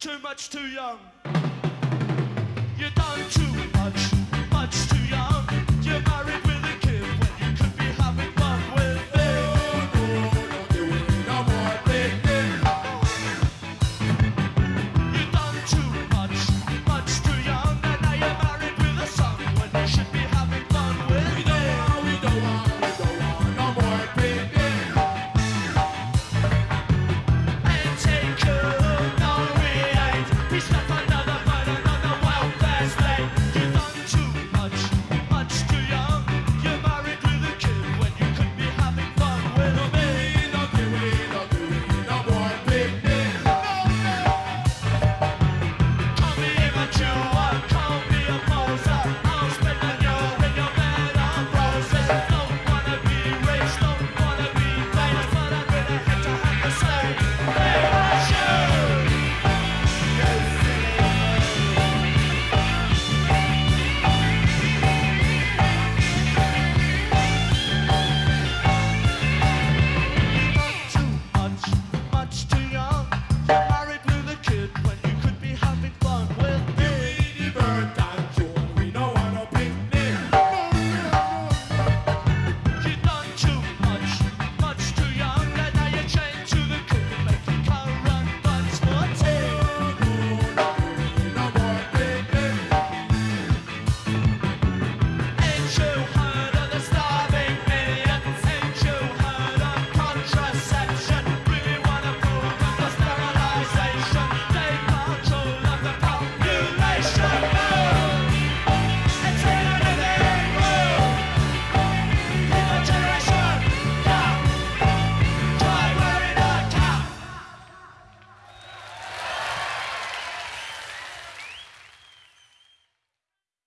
Too much too young.